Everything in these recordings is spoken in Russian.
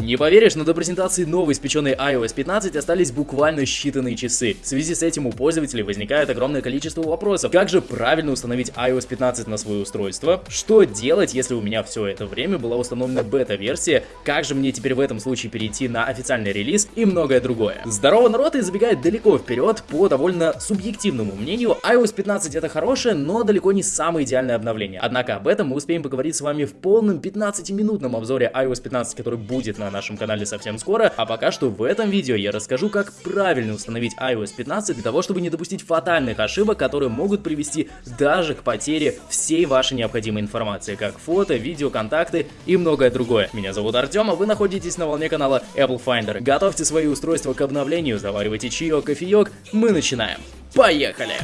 Не поверишь, но до презентации новой испеченной iOS 15 остались буквально считанные часы. В связи с этим у пользователей возникает огромное количество вопросов. Как же правильно установить iOS 15 на свое устройство? Что делать, если у меня все это время была установлена бета-версия? Как же мне теперь в этом случае перейти на официальный релиз и многое другое? Здорово, народ, и забегает далеко вперед по довольно субъективному мнению. iOS 15 это хорошее, но далеко не самое идеальное обновление. Однако об этом мы успеем поговорить с вами в полном 15-минутном обзоре iOS 15, который будет на нашем канале совсем скоро. А пока что в этом видео я расскажу, как правильно установить iOS 15 для того, чтобы не допустить фатальных ошибок, которые могут привести даже к потере всей вашей необходимой информации, как фото, видео, контакты и многое другое. Меня зовут Артем, а вы находитесь на волне канала Apple Finder. Готовьте свои устройства к обновлению, заваривайте чаек, кофеек, мы начинаем. Поехали!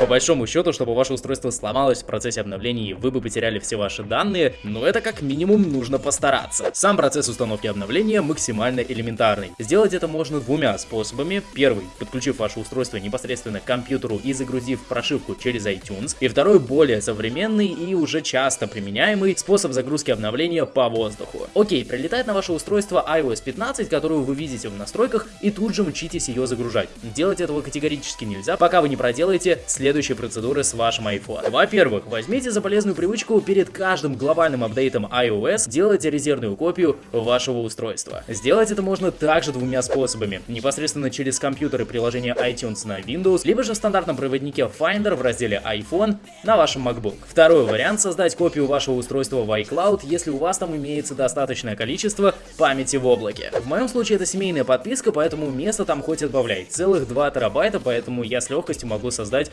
По большому счету, чтобы ваше устройство сломалось в процессе обновления и вы бы потеряли все ваши данные, но это как минимум нужно постараться. Сам процесс установки обновления максимально элементарный. Сделать это можно двумя способами. Первый, подключив ваше устройство непосредственно к компьютеру и загрузив прошивку через iTunes. И второй, более современный и уже часто применяемый способ загрузки обновления по воздуху. Окей, прилетает на ваше устройство iOS 15, которую вы видите в настройках, и тут же мчитесь ее загружать. Делать этого категорически нельзя, пока вы не проделаете следующее следующие процедуры с вашим iPhone. Во-первых, возьмите за полезную привычку перед каждым глобальным апдейтом iOS делать резервную копию вашего устройства. Сделать это можно также двумя способами. Непосредственно через компьютер и приложение iTunes на Windows, либо же в стандартном проводнике Finder в разделе iPhone на вашем MacBook. Второй вариант создать копию вашего устройства в iCloud, если у вас там имеется достаточное количество памяти в облаке. В моем случае это семейная подписка, поэтому место там хоть отбавляй. Целых 2 терабайта, поэтому я с легкостью могу создать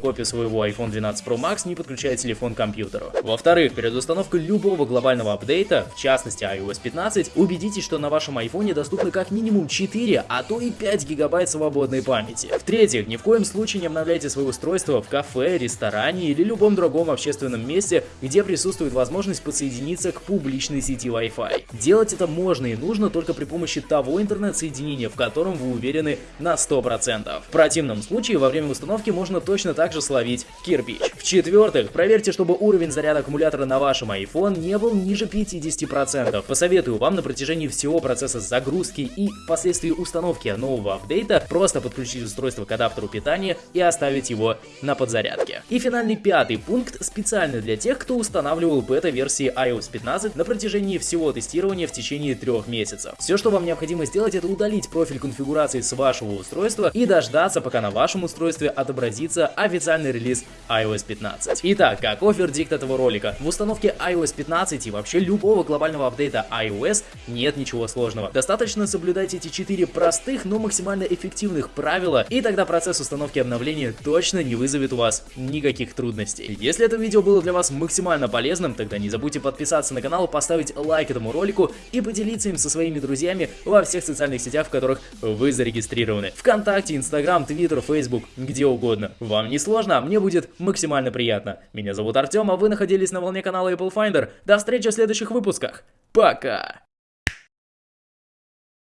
копию своего iPhone 12 Pro Max, не подключая телефон к компьютеру. Во-вторых, перед установкой любого глобального апдейта, в частности iOS 15, убедитесь, что на вашем iPhone доступно как минимум 4, а то и 5 гигабайт свободной памяти. В-третьих, ни в коем случае не обновляйте свое устройство в кафе, ресторане или любом другом общественном месте, где присутствует возможность подсоединиться к публичной сети Wi-Fi. Делать это можно и нужно только при помощи того интернет-соединения, в котором вы уверены на 100%. В противном случае во время установки можно точно точно так же словить кирпич. В-четвертых, проверьте, чтобы уровень заряда аккумулятора на вашем iPhone не был ниже 50%. Посоветую вам на протяжении всего процесса загрузки и впоследствии установки нового апдейта просто подключить устройство к адаптеру питания и оставить его на подзарядке. И финальный пятый пункт специально для тех, кто устанавливал бета-версии iOS 15 на протяжении всего тестирования в течение трех месяцев. Все, что вам необходимо сделать, это удалить профиль конфигурации с вашего устройства и дождаться, пока на вашем устройстве отобразится официальный релиз iOS 15. Итак, каков вердикт этого ролика? В установке iOS 15 и вообще любого глобального апдейта iOS нет ничего сложного. Достаточно соблюдать эти четыре простых, но максимально эффективных правила, и тогда процесс установки обновления точно не вызовет у вас никаких трудностей. Если это видео было для вас максимально полезным, тогда не забудьте подписаться на канал, поставить лайк этому ролику и поделиться им со своими друзьями во всех социальных сетях, в которых вы зарегистрированы. Вконтакте, Инстаграм, Твиттер, Фейсбук, где угодно. Вам не сложно, мне будет максимально приятно. Меня зовут Артем, а вы находились на волне канала Apple Finder. До встречи в следующих выпусках. Пока!